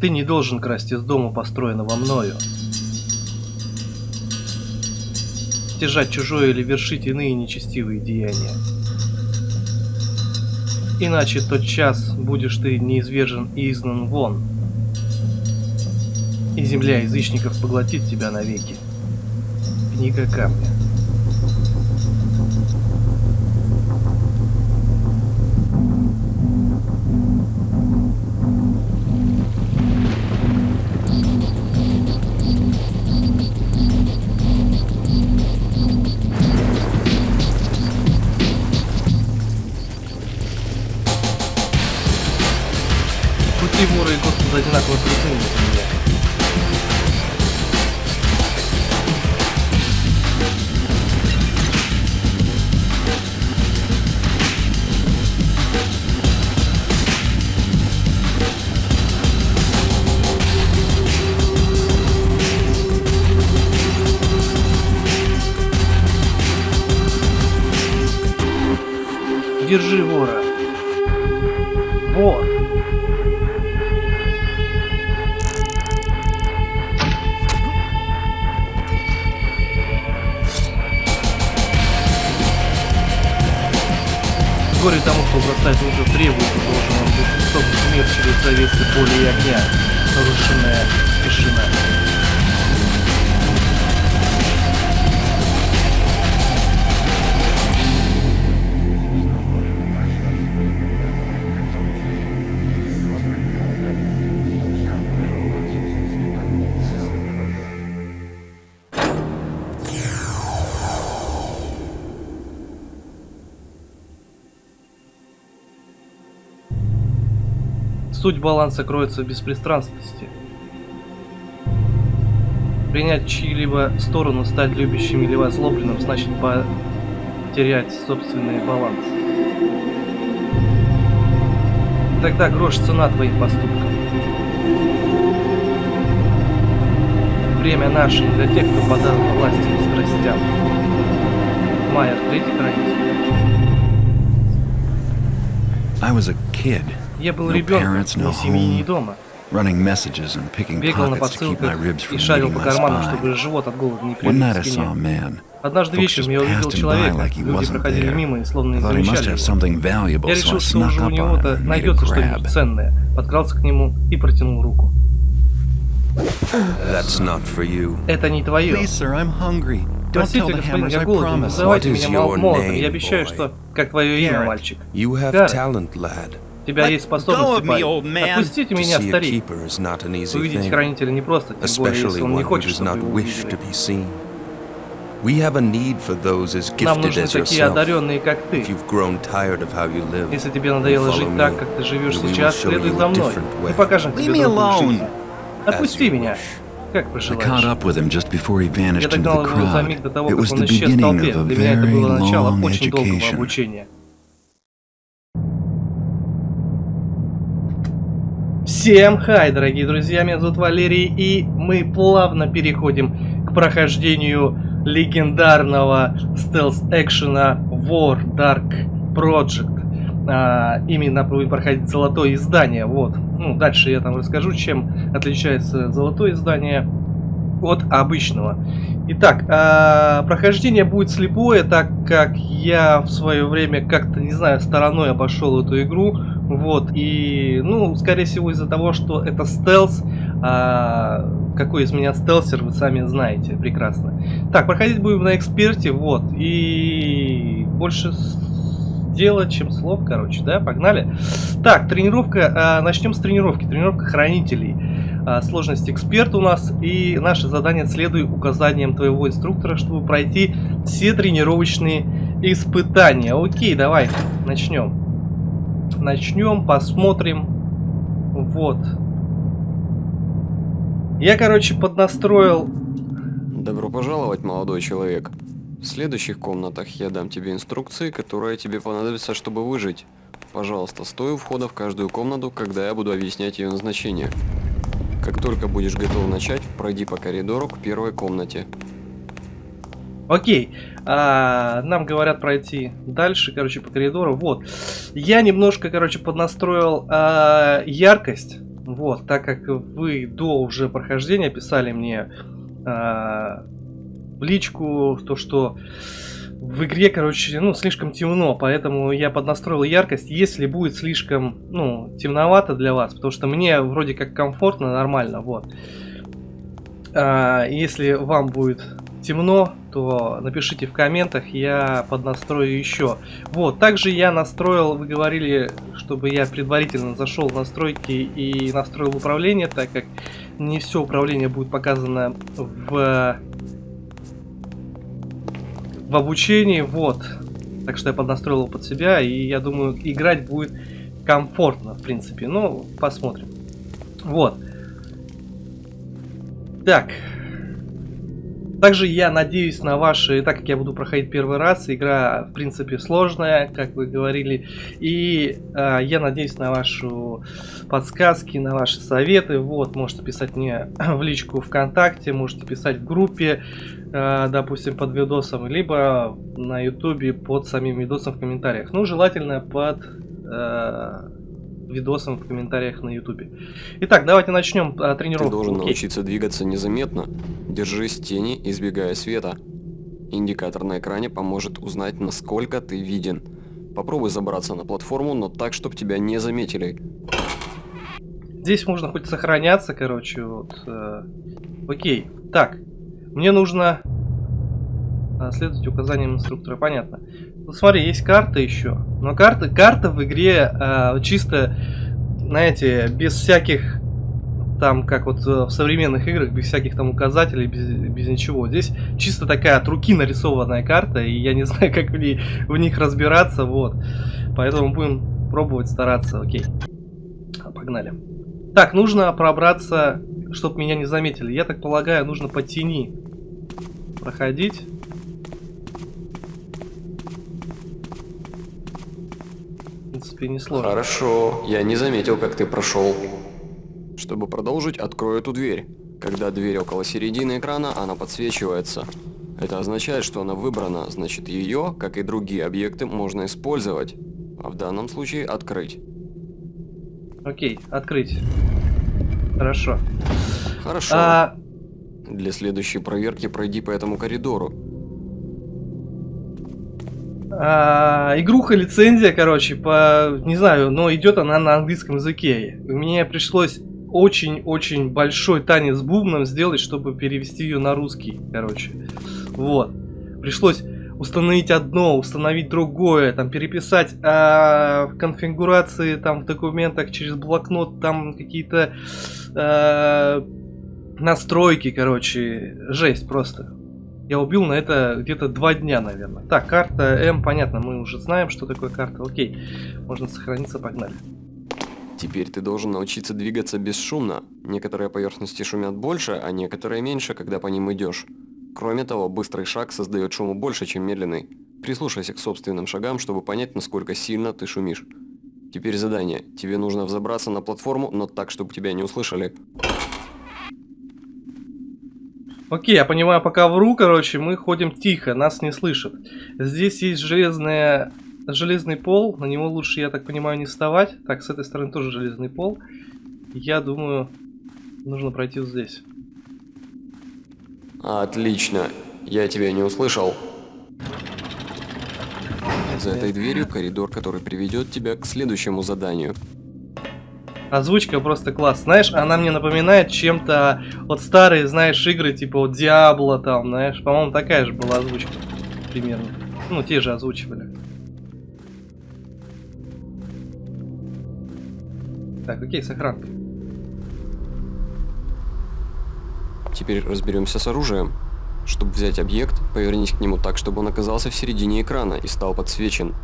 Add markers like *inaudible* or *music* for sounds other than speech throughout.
Ты не должен красть из дома, построенного мною. Стяжать чужое или вершить иные нечестивые деяния. Иначе тот час будешь ты неизвержен и изгнан вон. И земля язычников поглотит тебя навеки. Книга камня. Держи вора. Вор. Горе тому, бросает вызов древу, и должен он быть истопнут мир через завесы поля и огня. Нарушенная тишина. Суть баланса кроется в беспристрастности. Принять чьи-либо сторону, стать любящим или возлобленным, значит потерять собственный баланс. Тогда грош цена твоим поступкам. Время наше для тех, кто подал власти и страстям. Майер, третий хранитель. I was a kid, Я был ребенком, ни семьи, ни home. дома. running messages and picking Бегал на pockets to keep my посылках и шарил по карманам, чтобы живот от голода не One night I прилип к saw a спине. man. Однажды вечером я увидел человека. Люди проходили мимо и словно I не замечали его. Я решил, что уже у него-то найдется что-нибудь ценное. Подкрался к нему и протянул руку. Это не твое. Простите, господин, я I голоден. Называйте меня is мол- your молотом. name, Я обещаю, что... Как твое имя, мальчик? You тебя Let есть способности, парень. Отпустите To меня, старик. Увидеть хранителя не просто, тем более, если especially он не one who хочет, does чтобы not его wish to увидели. be seen. We have a need for those as gifted as yourself. If you've grown tired of how you live, Если тебе надоело жить так, как ты живешь and we will сейчас, show следуй you за a мной. different Мы покажем тебе me другую alone. жизнь. Отпусти you меня. wish. Как I caught пожелаешь. up with him just before he vanished into the crowd. It was the beginning of a Для меня это very было начало long education. Всем хай, дорогие друзья, меня зовут Валерий, и мы плавно переходим к прохождению легендарного стелс-экшена War Dark Project. А, именно будем проходить золотое издание, вот. Ну, дальше я там расскажу, чем отличается золотое издание от обычного. Итак, а, прохождение будет слепое, так как я в свое время как-то, не знаю, стороной обошел эту игру. Вот, и, ну, скорее всего, из-за того, что это стелс, а, какой из меня стелсер, вы сами знаете прекрасно. Так, проходить будем на эксперте, вот, и больше дела, чем слов, короче, да, погнали. Так, тренировка, а, начнем с тренировки, тренировка хранителей. А, Сложность эксперт у нас, и наше задание следуй указаниям твоего инструктора, чтобы пройти все тренировочные испытания. Окей, давай, начнем. Начнем, посмотрим. Вот. Я, короче, поднастроил... Добро пожаловать, молодой человек. В следующих комнатах я дам тебе инструкции, которые тебе понадобятся, чтобы выжить. Пожалуйста, стой у входа в каждую комнату, когда я буду объяснять ее назначение. Как только будешь готов начать, пройди по коридору к первой комнате. Окей, а, нам говорят пройти дальше, короче, по коридору. Вот, я немножко, короче, поднастроил а, яркость Вот, так как вы до уже прохождения писали мне а, в личку то, что в игре, короче, ну, слишком темно, поэтому я поднастроил яркость. Если будет слишком, ну, темновато для вас, потому что мне вроде как комфортно, нормально, вот. А, если вам будет темно, то напишите в комментах, я поднастрою еще. Вот, также я настроил, вы говорили, чтобы я предварительно зашел в настройки и настроил управление, так как не все управление будет показано в в обучении, вот. Так что я поднастроил его под себя, и я думаю, играть будет комфортно, в принципе. Ну, посмотрим. Вот. Так. Также я надеюсь на ваши, так как я буду проходить первый раз, игра в принципе сложная, как вы говорили, и э, я надеюсь на вашу подсказки, на ваши советы. Вот, можете писать мне *clears throat* в личку ВКонтакте, можете писать в группе, допустим, под видосом, либо на ютубе под самим видосом в комментариях. Ну, желательно под э, видосом в комментариях на ютубе. Итак, давайте начнем а, тренировку. Ты должен Окей. научиться двигаться незаметно. Держись тени, избегая света. Индикатор на экране поможет узнать, насколько ты виден. Попробуй забраться на платформу, но так, чтобы тебя не заметили. Здесь можно хоть сохраняться, короче, вот. э, Окей. Так, мне нужно а, следовать указаниям инструктора, понятно. Ну смотри, есть карта еще. Но карта, карта в игре а, чисто, знаете, без всяких там, как вот э, в современных играх, без всяких там указателей, без, без ничего. Здесь чисто такая от руки нарисованная карта, и я не *laughs* знаю, как в, ней, в них разбираться, вот. Поэтому будем пробовать стараться, окей. Погнали. Так, нужно пробраться, чтобы меня не заметили. Я так полагаю, нужно по тени проходить. В принципе, не сложно. Хорошо, я не заметил, как ты прошел. Чтобы продолжить, открой эту дверь. Когда дверь около середины экрана, она подсвечивается. Это означает, что она выбрана, значит ее, как и другие объекты, можно использовать. А в данном случае открыть. Окей, открыть. Хорошо. Хорошо. А, Для следующей проверки пройди по этому коридору. а, игруха лицензия, короче, по не знаю, но идет она на английском языке. Мне пришлось очень-очень большой танец с бубном сделать, чтобы перевести ее на русский, короче. Вот. Пришлось установить одно, установить другое, там переписать а, в конфигурации, там в документах через блокнот, там какие-то а, настройки, короче, жесть просто. Я убил на это где-то два дня, наверное. Так, карта М, понятно, мы уже знаем, что такое карта. Окей, можно сохраниться, погнали. Теперь ты должен научиться двигаться бесшумно. Некоторые поверхности шумят больше, а некоторые меньше, когда по ним идешь. Кроме того, быстрый шаг создает шуму больше, чем медленный. Прислушайся к собственным шагам, чтобы понять, насколько сильно ты шумишь. Теперь задание. Тебе нужно взобраться на платформу, но так, чтобы тебя не услышали. Окей, я понимаю, пока вру, короче, мы ходим тихо, нас не слышат. Здесь есть железная... железный пол, на него лучше, я так понимаю, не вставать. Так, с этой стороны тоже железный пол. Я думаю, нужно пройти вот здесь. Отлично. Я тебя не услышал. За этой дверью коридор, который приведет тебя к следующему заданию. Озвучка просто класс. Знаешь, она мне напоминает чем-то вот старые, знаешь, игры, типа вот Диабло там, знаешь. По-моему, такая же была озвучка. Примерно. Ну, те же озвучивали. Так, окей, сохранка. Теперь разберемся с оружием. Чтобы взять объект, повернись к нему так, чтобы он оказался в середине экрана и стал подсвечен.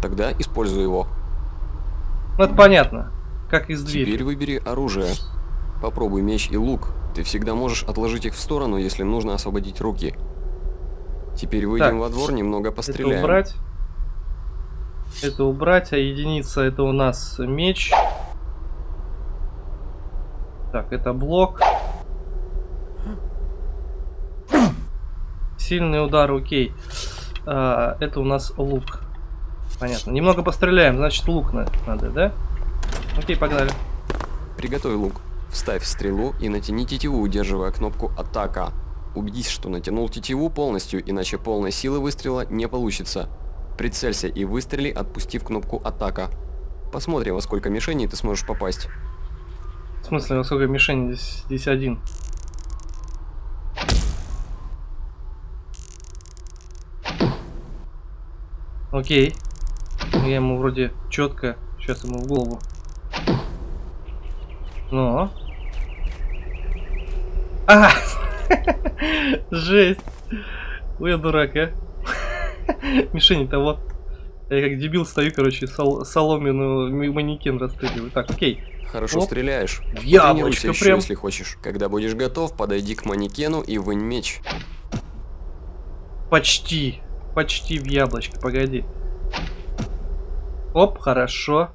Тогда используй его. Ну, это понятно. Как из двери. Теперь выбери оружие. Попробуй меч и лук. Ты всегда можешь отложить их в сторону, если нужно освободить руки. Теперь выйдем Так, во двор, немного Это постреляем. убрать. Это убрать, а единица это у нас меч. Так, это блок. Сильный удар, окей. А, это у нас лук. Понятно. Немного постреляем, значит лук на- надо, да? Окей, погнали. Приготовь лук. Вставь стрелу и натяни тетиву, удерживая кнопку «Атака». Убедись, что натянул тетиву полностью, иначе полной силы выстрела не получится. Прицелься и выстрели, отпустив кнопку «Атака». Посмотрим, во сколько мишеней ты сможешь попасть. В смысле, во сколько мишень здесь, здесь один? Окей. Я ему вроде четко. Сейчас ему в голову. Но. А! Жесть. Ой, я дурак, а. Мишень-то вот. Я как дебил стою, короче, сол соломенную манекен расстреливаю. Так, окей. Хорошо Оп. стреляешь. В яблочко еще, прям. если хочешь. Когда будешь готов, подойди к манекену и вынь меч. Почти. Почти в яблочко, погоди. Оп, хорошо.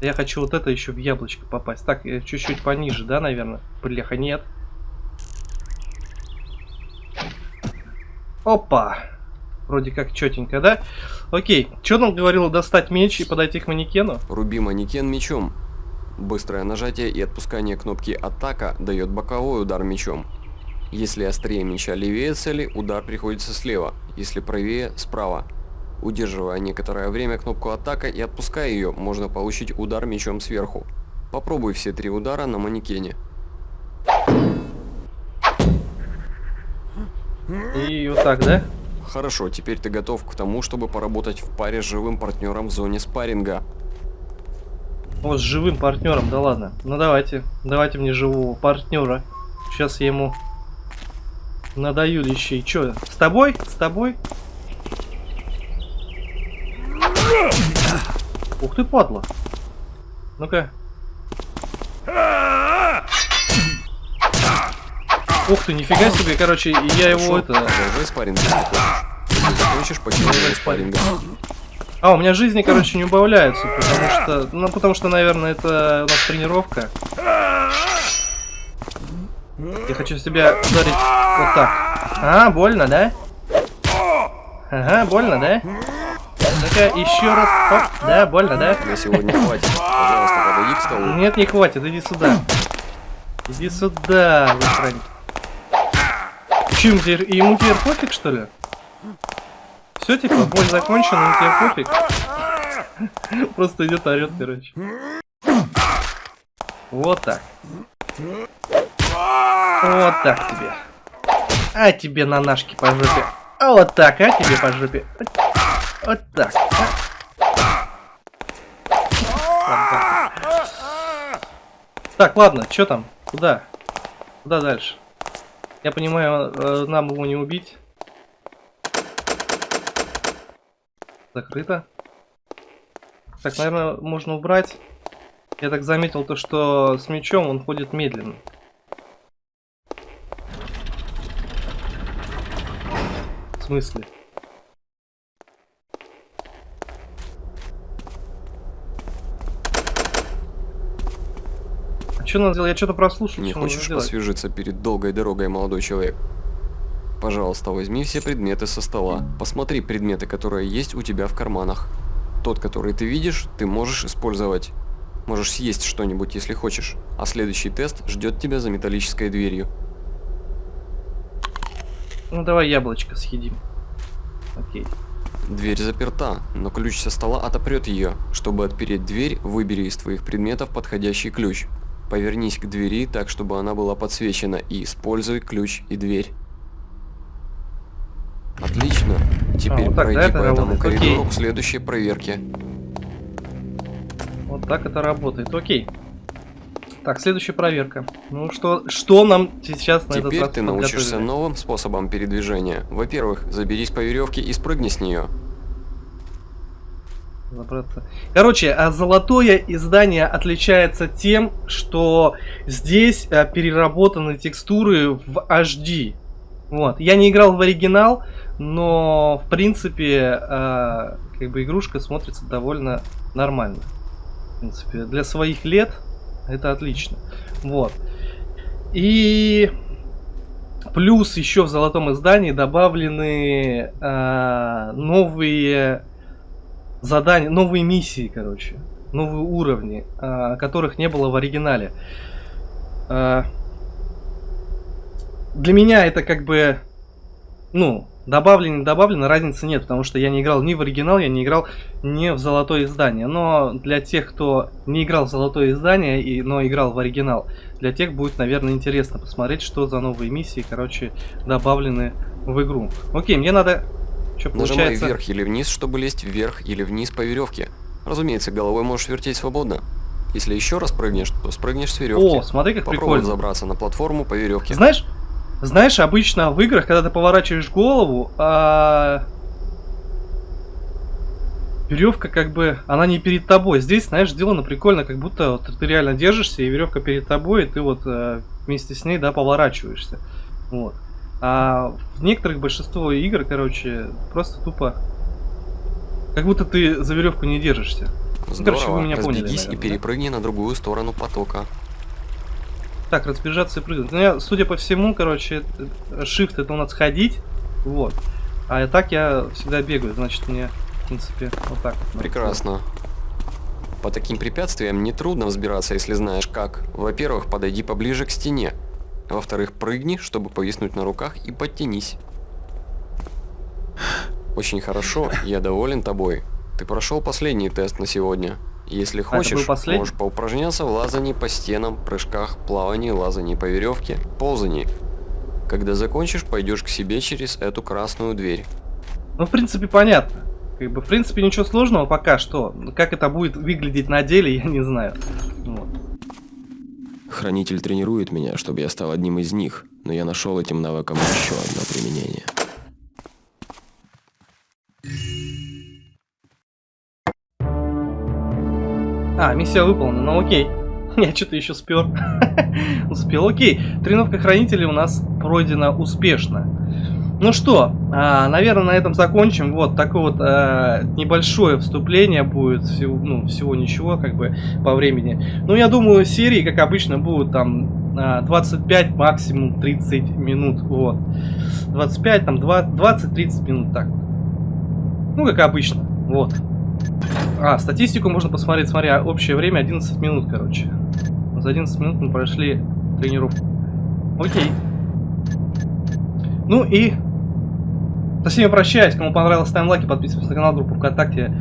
Я хочу вот это еще в яблочко попасть. Так, чуть-чуть пониже, да, наверное? Бляха, нет. Опа. Вроде как четенько, да? Окей. Что нам говорило достать меч и подойти к манекену? Руби манекен мечом. Быстрое нажатие и отпускание кнопки «Атака» дает боковой удар мечом. Если острее меча левее цели, удар приходится слева, если правее – справа. Удерживая некоторое время кнопку «Атака» и отпуская ее, можно получить удар мечом сверху. Попробуй все три удара на манекене. И вот так, да? Хорошо, теперь ты готов к тому, чтобы поработать в паре с живым партнером в зоне спарринга. Вот с живым партнером, да ладно. Ну давайте, давайте мне живого партнера. Сейчас я ему надаю лещей. Че, с тобой? С тобой? Ух ты, падла. Ну-ка. Ух ты, нифига себе, короче, я его Хорошо, это... продолжай спарринг, если хочешь. Закончишь, покинь спарринга. А, у меня жизни, короче, не убавляются, потому что... Ну, потому что, наверное, это у нас тренировка. Я хочу себя ударить вот так. А, больно, да? Ага, больно, да? Ну-ка, еще раз. Оп, да, больно, да? На сегодня хватит. Пожалуйста, подойди к столу. Нет, не хватит, иди сюда. Иди сюда, высрань. Че, ему теперь, ему теперь пофиг, что ли? Все, типа, бой закончена, ему теперь пофиг. *laughs* Просто идет орет, короче. Вот так. Вот так тебе. А тебе на нашки по жопе. А вот так, а тебе по жопе. Вот так. Так, ладно, что там? Куда? Куда дальше? Я понимаю, э, нам его не убить. Закрыто. Так, наверное, можно убрать. Я так заметил то, что с мечом он ходит медленно. В смысле? Что надо сделать? Я что-то прослушал. Не что хочешь сделать? освежиться перед долгой дорогой, молодой человек? Пожалуйста, возьми все предметы со стола. Посмотри предметы, которые есть у тебя в карманах. Тот, который ты видишь, ты можешь использовать. Можешь съесть что-нибудь, если хочешь. А следующий тест ждет тебя за металлической дверью. Ну давай яблочко съедим. Окей. Дверь заперта, но ключ со стола отопрет ее. Чтобы отпереть дверь, выбери из твоих предметов подходящий ключ. Повернись к двери так, чтобы она была подсвечена, и используй ключ и дверь. Отлично. Теперь вот так, да, пройди по этому работает? коридору Окей. к следующей проверке. Вот так это работает. Окей. Так, следующая проверка. Ну что, что нам сейчас на этот Теперь раз ты научишься новым способам передвижения. Во-первых, заберись по веревке и спрыгни с нее. Забраться. Короче, а золотое издание отличается тем, что здесь а, переработаны текстуры в HD. Вот. Я не играл в оригинал, но в принципе а, как бы игрушка смотрится довольно нормально. В принципе, для своих лет это отлично. Вот. И плюс еще в золотом издании добавлены а, новые задания, новые миссии, короче. новые уровни, а, которых не было в оригинале. А, для меня это как бы, ну, добавлено, не добавлено, разницы нет, потому что я не играл ни в оригинал, я не играл ни в золотое издание. Но для тех, кто не играл в золотое издание, и, но играл в оригинал, для тех будет, наверное, интересно посмотреть, что за новые миссии, короче, добавлены в игру. Окей, мне надо... Что Нажимай получается? вверх или вниз, чтобы лезть вверх или вниз по веревке. Разумеется, головой можешь вертеть свободно. Если еще раз прыгнешь, то спрыгнешь с веревки. О, смотри, как Попробуй прикольно. забраться на платформу по веревке. Знаешь, знаешь, обычно в играх, когда ты поворачиваешь голову, а... веревка как бы, она не перед тобой. Здесь, знаешь, сделано прикольно, как будто вот ты реально держишься, и веревка перед тобой, и ты вот э, вместе с ней, да, поворачиваешься. Вот. А в некоторых большинство игр, короче, просто тупо, как будто ты за веревку не держишься. Здорово. короче, вы меня поняли, Разбегись и наверное, да? перепрыгни на другую сторону потока. Так, разбежаться и прыгнуть. Ну, я, судя по всему, короче, э, shift это у нас ходить. Вот. А так я всегда бегаю, значит мне, в принципе, вот так вот. Прекрасно. По таким препятствиям нетрудно взбираться, если знаешь как. Во-первых, подойди поближе к стене. Во-вторых, прыгни, чтобы повиснуть на руках и подтянись. Очень хорошо, я доволен тобой. Ты прошел последний тест на сегодня. Если А, хочешь, последний? можешь поупражняться в лазании по стенам, прыжках, плавании, лазании по веревке, ползании. Когда закончишь, пойдешь к себе через эту красную дверь. Ну, в принципе, понятно. Как бы, в принципе, ничего сложного пока что. Как это будет выглядеть на деле, я не знаю. Вот. Хранитель тренирует меня, чтобы я стал одним из них, но я нашел этим навыкам еще одно применение. А, миссия выполнена, ну окей. *laughs* Я что-то еще спер. *laughs* Успел, окей. Тренировка хранителей у нас пройдена успешно. Ну что, а, наверное, на этом закончим. Вот такое вот а, небольшое вступление будет. Всего, ну, всего ничего, как бы, по времени. Ну, я думаю, серии, как обычно, будут там а, 25, максимум 30 минут. Вот. 25, там, 20-30 минут, так. Ну, как обычно. Вот. А, статистику можно посмотреть, смотря общее время 11 минут, короче. За 11 минут мы прошли тренировку. Окей. Ну и со всеми прощаюсь. Кому понравилось, ставим лайки, подписываемся на канал, группу ВКонтакте,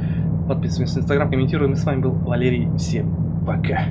подписываемся на Инстаграм, комментируем. И с вами был Валерий. Всем пока.